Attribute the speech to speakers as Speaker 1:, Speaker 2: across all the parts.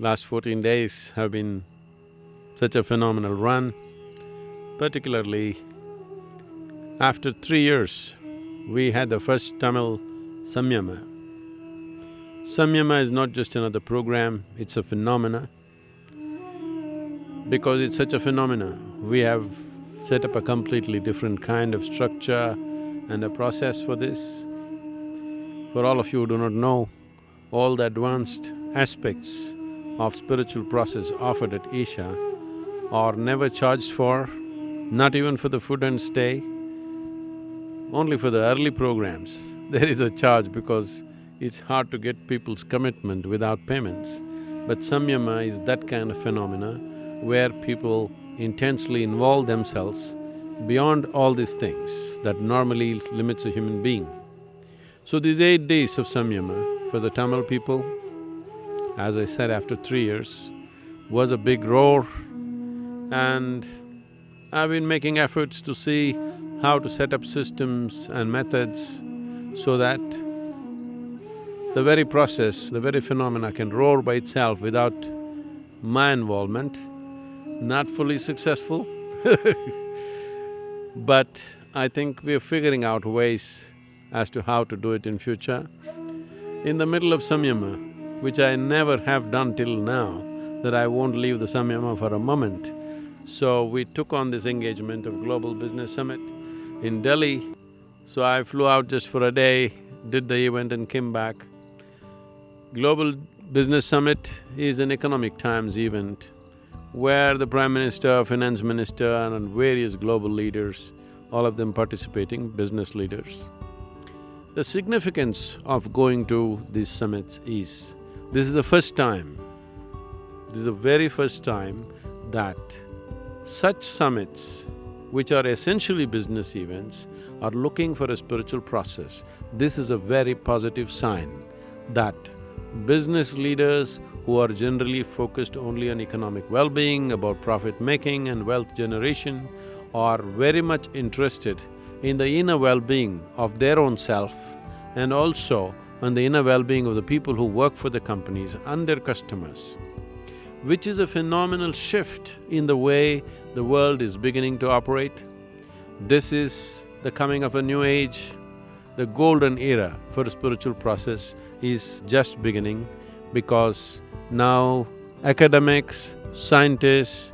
Speaker 1: Last fourteen days have been such a phenomenal run, particularly after three years, we had the first Tamil Samyama. Samyama is not just another program, it's a phenomena. Because it's such a phenomena, we have set up a completely different kind of structure and a process for this. For all of you who do not know, all the advanced aspects of spiritual process offered at Isha are never charged for, not even for the food and stay. Only for the early programs, there is a charge because it's hard to get people's commitment without payments. But Samyama is that kind of phenomena where people intensely involve themselves beyond all these things that normally limits a human being. So these eight days of Samyama for the Tamil people, as I said after three years, was a big roar and I've been making efforts to see how to set up systems and methods so that the very process, the very phenomena can roar by itself without my involvement. Not fully successful but I think we're figuring out ways as to how to do it in future. In the middle of Samyama, which I never have done till now, that I won't leave the Samyama for a moment, so we took on this engagement of Global Business Summit in Delhi. So I flew out just for a day, did the event and came back. Global Business Summit is an economic times event where the Prime Minister, Finance Minister and various global leaders, all of them participating, business leaders. The significance of going to these summits is, this is the first time, this is the very first time that such summits, which are essentially business events, are looking for a spiritual process. This is a very positive sign that business leaders who are generally focused only on economic well-being, about profit-making and wealth generation, are very much interested in the inner well-being of their own self and also on the inner well-being of the people who work for the companies and their customers, which is a phenomenal shift in the way the world is beginning to operate. This is the coming of a new age, the golden era for spiritual process is just beginning because now academics, scientists,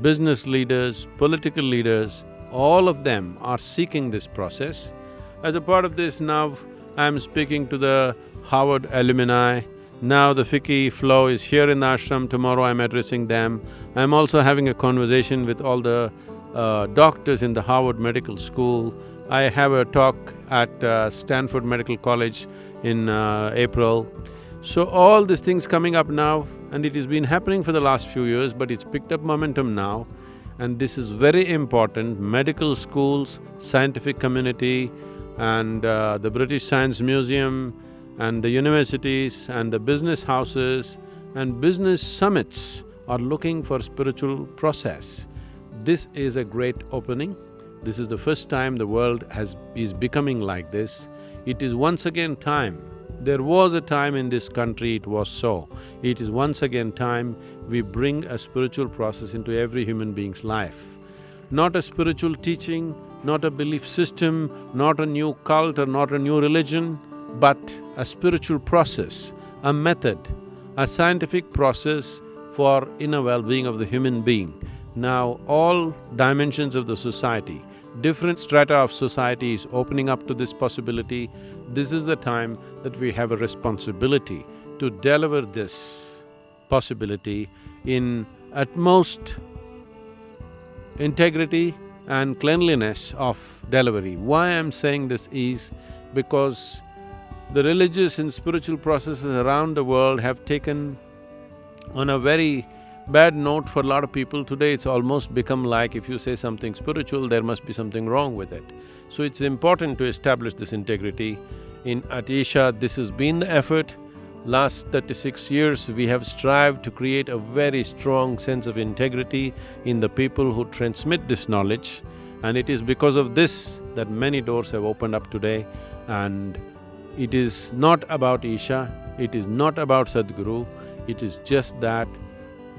Speaker 1: business leaders, political leaders, all of them are seeking this process. As a part of this now, I'm speaking to the Harvard alumni. Now the FICCI FLO is here in the ashram, tomorrow I'm addressing them. I'm also having a conversation with all the uh, doctors in the Harvard Medical School. I have a talk at uh, Stanford Medical College in uh, April. So all these things coming up now and it has been happening for the last few years but it's picked up momentum now and this is very important, medical schools, scientific community and uh, the British Science Museum and the universities and the business houses and business summits are looking for spiritual process. This is a great opening. This is the first time the world has… is becoming like this. It is once again time there was a time in this country it was so. It is once again time we bring a spiritual process into every human being's life. Not a spiritual teaching, not a belief system, not a new cult or not a new religion, but a spiritual process, a method, a scientific process for inner well-being of the human being. Now, all dimensions of the society, different strata of society is opening up to this possibility. This is the time that we have a responsibility to deliver this possibility in utmost integrity and cleanliness of delivery. Why I'm saying this is because the religious and spiritual processes around the world have taken on a very bad note for a lot of people. Today it's almost become like if you say something spiritual, there must be something wrong with it. So it's important to establish this integrity. In at Isha, this has been the effort. Last thirty-six years, we have strived to create a very strong sense of integrity in the people who transmit this knowledge. And it is because of this that many doors have opened up today and it is not about Isha, it is not about Sadhguru, It is just that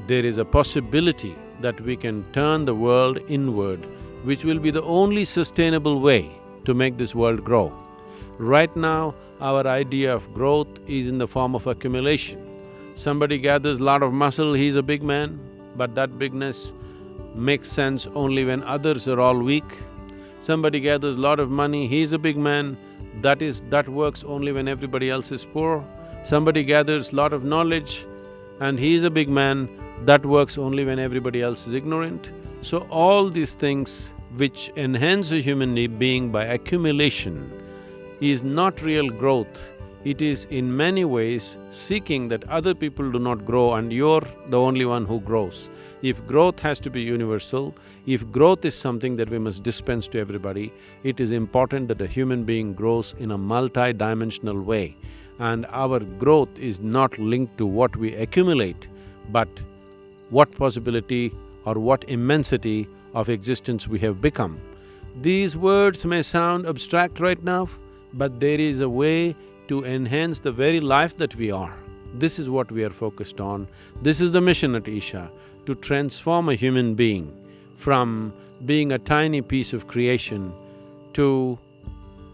Speaker 1: there is a possibility that we can turn the world inward, which will be the only sustainable way to make this world grow. Right now, our idea of growth is in the form of accumulation. Somebody gathers a lot of muscle, he's a big man, but that bigness makes sense only when others are all weak. Somebody gathers a lot of money, he's a big man, that is… that works only when everybody else is poor. Somebody gathers a lot of knowledge and he is a big man, that works only when everybody else is ignorant. So all these things which enhance a human being by accumulation is not real growth, it is in many ways seeking that other people do not grow and you're the only one who grows. If growth has to be universal, if growth is something that we must dispense to everybody, it is important that a human being grows in a multi-dimensional way. And our growth is not linked to what we accumulate, but what possibility or what immensity of existence we have become. These words may sound abstract right now, but there is a way to enhance the very life that we are. This is what we are focused on. This is the mission at Isha, to transform a human being from being a tiny piece of creation to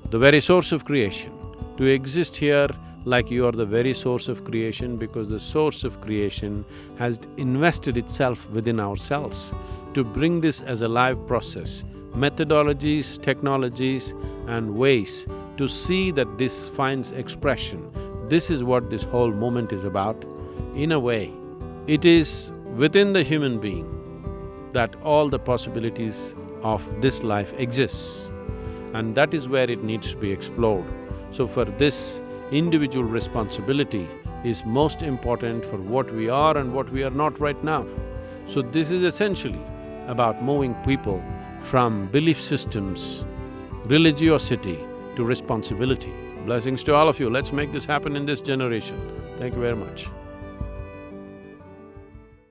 Speaker 1: the very source of creation, to exist here like you are the very source of creation because the source of creation has invested itself within ourselves. To bring this as a live process, methodologies, technologies and ways to see that this finds expression, this is what this whole movement is about. In a way, it is within the human being that all the possibilities of this life exists and that is where it needs to be explored. So for this, individual responsibility is most important for what we are and what we are not right now. So this is essentially about moving people from belief systems, religiosity to responsibility. Blessings to all of you, let's make this happen in this generation. Thank you very much.